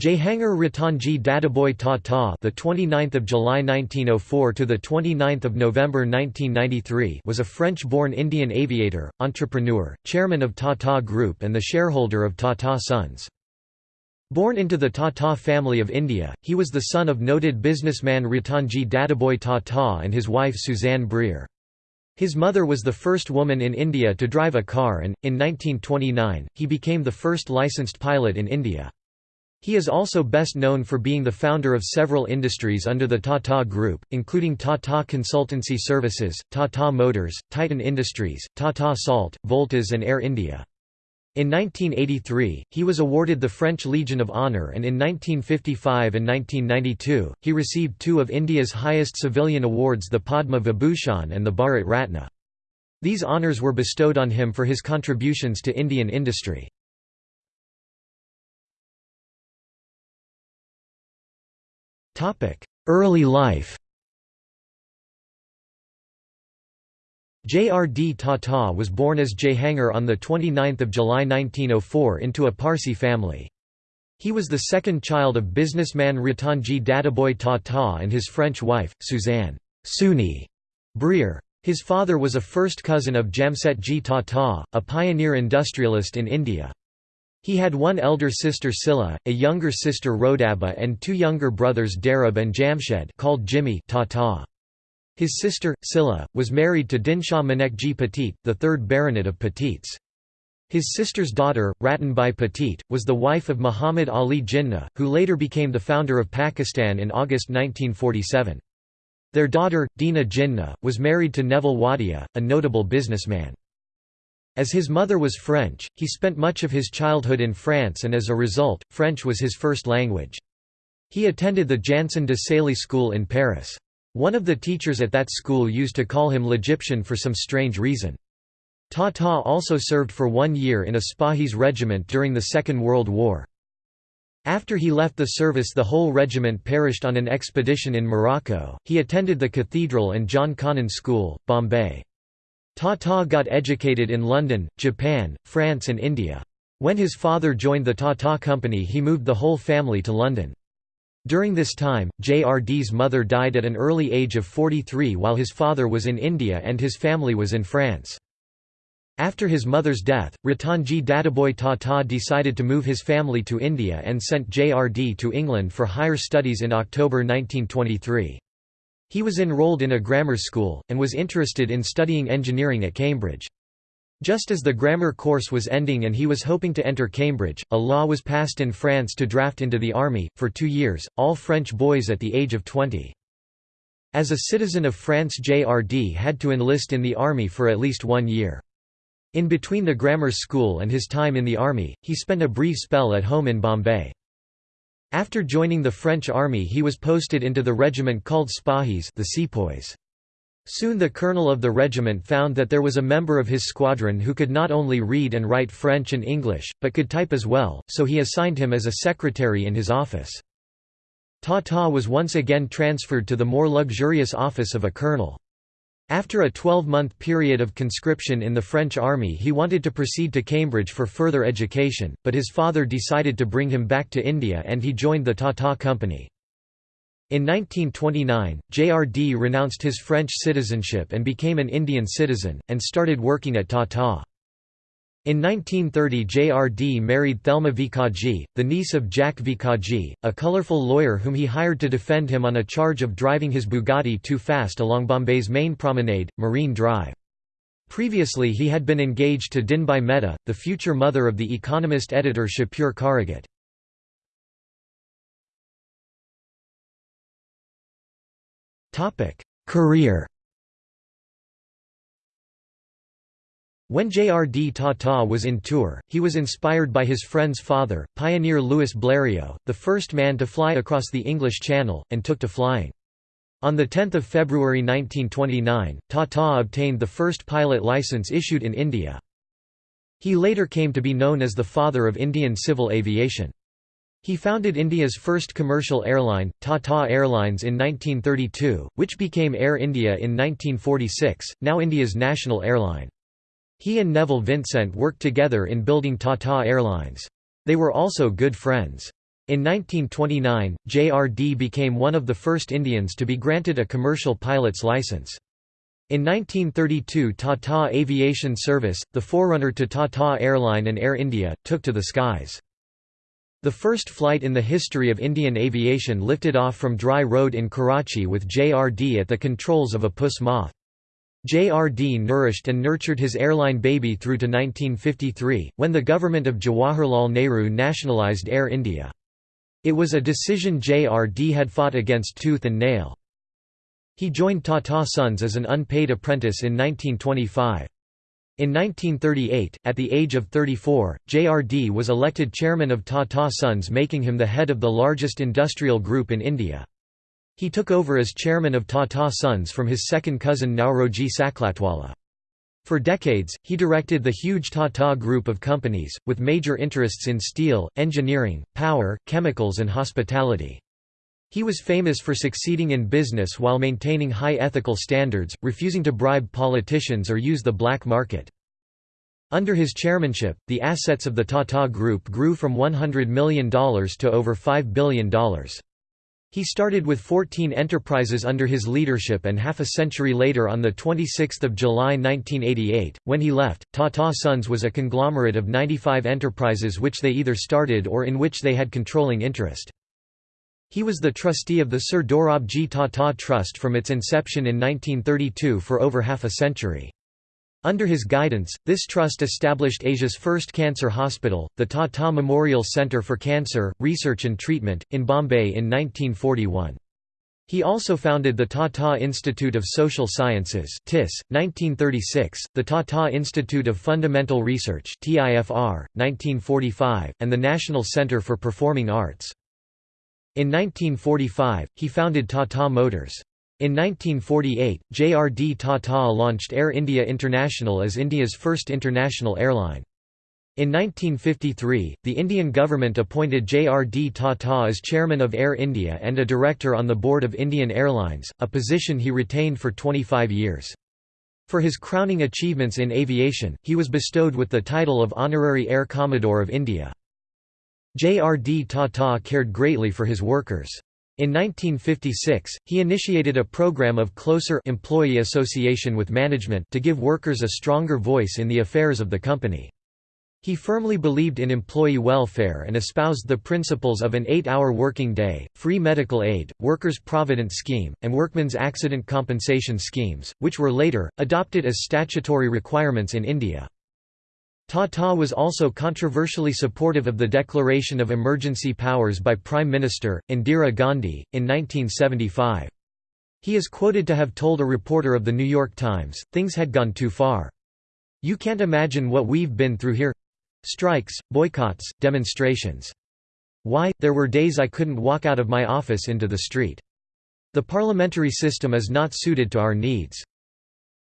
Jehangir Ratanji Dadabhai Tata, the 29th of July 1904 to the 29th of November 1993, was a French-born Indian aviator, entrepreneur, chairman of Tata Group and the shareholder of Tata Sons. Born into the Tata family of India, he was the son of noted businessman Ratanji Dadabhai Tata and his wife Suzanne Brière. His mother was the first woman in India to drive a car and, in 1929, he became the first licensed pilot in India. He is also best known for being the founder of several industries under the Tata Group, including Tata Consultancy Services, Tata Motors, Titan Industries, Tata Salt, Voltas and Air India. In 1983, he was awarded the French Legion of Honour and in 1955 and 1992, he received two of India's highest civilian awards the Padma Vibhushan and the Bharat Ratna. These honours were bestowed on him for his contributions to Indian industry. Early life J.R.D. Tata was born as Jehangir on 29 July 1904 into a Parsi family. He was the second child of businessman Ratanji Dadabhai Tata and his French wife, Suzanne Sooni Brière. His father was a first cousin of Jamsetji Tata, a pioneer industrialist in India. He had one elder sister Sylla, a younger sister Rodaba and two younger brothers Darab and Jamshed called Jimmy Tata. His sister, Sylla, was married to Dinshaw Manekji Petit, the third baronet of Petits. His sister's daughter, Ratanbai Petit, was the wife of Muhammad Ali Jinnah, who later became the founder of Pakistan in August 1947. Their daughter, Dina Jinnah, was married to Neville Wadia, a notable businessman. As his mother was French, he spent much of his childhood in France and as a result, French was his first language. He attended the Janson de Sailly School in Paris. One of the teachers at that school used to call him L'Egyptian for some strange reason. Tata also served for one year in a Spahis regiment during the Second World War. After he left the service the whole regiment perished on an expedition in Morocco. He attended the Cathedral and John Connon School, Bombay. Tata got educated in London, Japan, France and India. When his father joined the Tata Company he moved the whole family to London. During this time, JRD's mother died at an early age of 43 while his father was in India and his family was in France. After his mother's death, Ratanji Dadabhai Tata decided to move his family to India and sent JRD to England for higher studies in October 1923. He was enrolled in a grammar school, and was interested in studying engineering at Cambridge. Just as the grammar course was ending and he was hoping to enter Cambridge, a law was passed in France to draft into the army, for two years, all French boys at the age of 20. As a citizen of France JRD had to enlist in the army for at least one year. In between the grammar school and his time in the army, he spent a brief spell at home in Bombay. After joining the French army he was posted into the regiment called Spahis the Sepoys. Soon the colonel of the regiment found that there was a member of his squadron who could not only read and write French and English, but could type as well, so he assigned him as a secretary in his office. Tata was once again transferred to the more luxurious office of a colonel. After a 12-month period of conscription in the French army he wanted to proceed to Cambridge for further education, but his father decided to bring him back to India and he joined the Tata Company. In 1929, JRD renounced his French citizenship and became an Indian citizen, and started working at Tata. In 1930 JRD married Thelma Vicaji, the niece of Jack Vicaji, a colourful lawyer whom he hired to defend him on a charge of driving his Bugatti too fast along Bombay's main promenade, Marine Drive. Previously he had been engaged to Dinbai Mehta, the future mother of the economist editor Shapur Kharegat. Career When J.R.D. Tata was in tour, he was inspired by his friend's father, pioneer Louis Blériot, the first man to fly across the English Channel, and took to flying. On 10 February 1929, Tata obtained the first pilot licence issued in India. He later came to be known as the father of Indian civil aviation. He founded India's first commercial airline, Tata Airlines in 1932, which became Air India in 1946, now India's national airline. He and Neville Vincent worked together in building Tata Airlines. They were also good friends. In 1929, JRD became one of the first Indians to be granted a commercial pilot's license. In 1932 Tata Aviation Service, the forerunner to Tata Airline and Air India, took to the skies. The first flight in the history of Indian aviation lifted off from Drigh Road in Karachi with JRD at the controls of a puss moth. JRD nourished and nurtured his airline baby through to 1953, when the government of Jawaharlal Nehru nationalised Air India. It was a decision JRD had fought against tooth and nail. He joined Tata Sons as an unpaid apprentice in 1925. In 1938, at the age of 34, JRD was elected chairman of Tata Sons making him the head of the largest industrial group in India. He took over as chairman of Tata Sons from his second cousin Nauroji Saklatwala. For decades, he directed the huge Tata group of companies, with major interests in steel, engineering, power, chemicals and hospitality. He was famous for succeeding in business while maintaining high ethical standards, refusing to bribe politicians or use the black market. Under his chairmanship, the assets of the Tata Group grew from $100 million to over $5 billion. He started with 14 enterprises under his leadership and half a century later on 26 July 1988, when he left, Tata Sons was a conglomerate of 95 enterprises which they either started or in which they had controlling interest. He was the trustee of the Sir Dorabji Tata Trust from its inception in 1932 for over half a century. Under his guidance, this trust established Asia's first cancer hospital, the Tata Memorial Centre for Cancer, Research and Treatment, in Bombay in 1941. He also founded the Tata Institute of Social Sciences TISS, 1936, the Tata Institute of Fundamental Research TIFR, 1945, and the National Centre for Performing Arts. In 1945, he founded Tata Motors. In 1948, JRD Tata launched Air India International as India's first international airline. In 1953, the Indian government appointed JRD Tata as chairman of Air India and a director on the board of Indian Airlines, a position he retained for 25 years. For his crowning achievements in aviation, he was bestowed with the title of Honorary Air Commodore of India. J.R.D. Tata cared greatly for his workers. In 1956, he initiated a program of closer employee association with management to give workers a stronger voice in the affairs of the company. He firmly believed in employee welfare and espoused the principles of an eight-hour working day, free medical aid, workers' provident scheme, and workmen's accident compensation schemes, which were later, adopted as statutory requirements in India. Tata was also controversially supportive of the declaration of emergency powers by Prime Minister, Indira Gandhi, in 1975. He is quoted to have told a reporter of The New York Times, things had gone too far. You can't imagine what we've been through here. Strikes, boycotts, demonstrations. Why, there were days I couldn't walk out of my office into the street. The parliamentary system is not suited to our needs.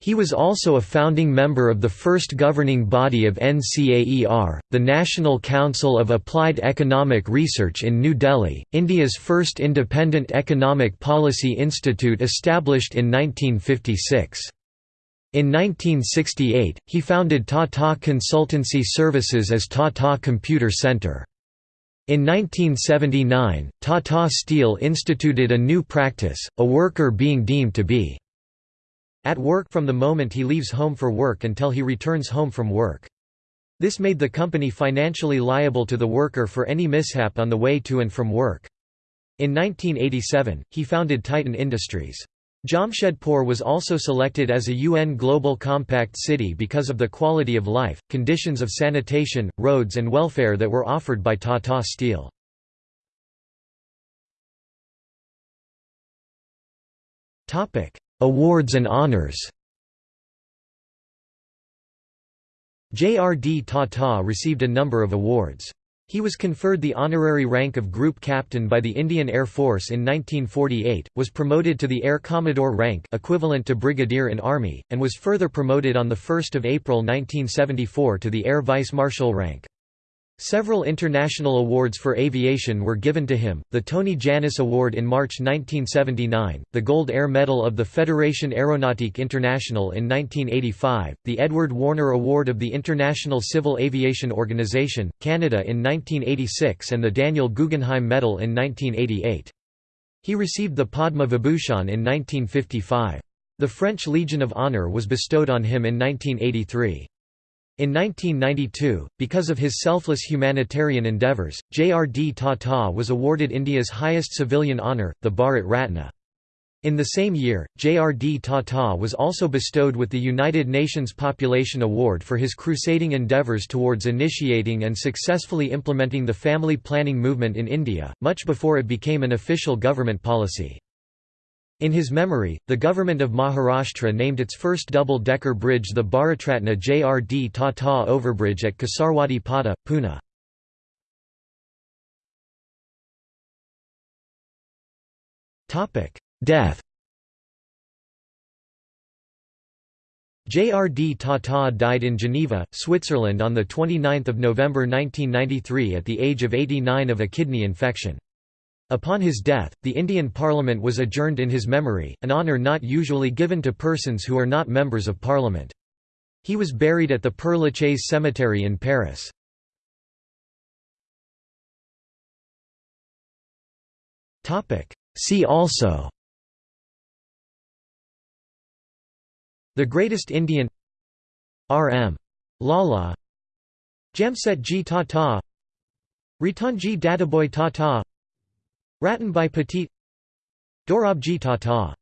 He was also a founding member of the first governing body of NCAER, the National Council of Applied Economic Research in New Delhi, India's first independent economic policy institute established in 1956. In 1968, he founded Tata Consultancy Services as Tata Computer Centre. In 1979, Tata Steel instituted a new practice, a worker being deemed to be at work from the moment he leaves home for work until he returns home from work. This made the company financially liable to the worker for any mishap on the way to and from work. In 1987, he founded Titan Industries. Jamshedpur was also selected as a UN Global Compact city because of the quality of life, conditions of sanitation, roads and welfare that were offered by Tata Steel. Awards and honors J.R.D. Tata received a number of awards. He was conferred the honorary rank of Group Captain by the Indian Air Force in 1948, was promoted to the Air Commodore rank equivalent to Brigadier in Army, and was further promoted on 1 April 1974 to the Air Vice Marshal rank. Several international awards for aviation were given to him, the Tony Jannus Award in March 1979, the Gold Air Medal of the Fédération Aéronautique Internationale in 1985, the Edward Warner Award of the International Civil Aviation Organization, Canada in 1986 and the Daniel Guggenheim Medal in 1988. He received the Padma Vibhushan in 1955. The French Legion of Honor was bestowed on him in 1983. In 1992, because of his selfless humanitarian endeavours, J.R.D. Tata was awarded India's highest civilian honour, the Bharat Ratna. In the same year, J.R.D. Tata was also bestowed with the United Nations Population Award for his crusading endeavours towards initiating and successfully implementing the family planning movement in India, much before it became an official government policy. In his memory, the government of Maharashtra named its first double-decker bridge the Bharatratna JRD Tata Overbridge at Kasarwadi Pata, Pune. Death JRD Tata died in Geneva, Switzerland on 29 November 1993 at the age of 89 of a kidney infection. Upon his death, the Indian Parliament was adjourned in his memory, an honour not usually given to persons who are not members of Parliament. He was buried at the Père Lachaise Cemetery in Paris. See also The Greatest Indian R.M. Lala Jamsetji Tata Ratanji Dadabhai Tata Ratanbhai Petit Dorabji Tata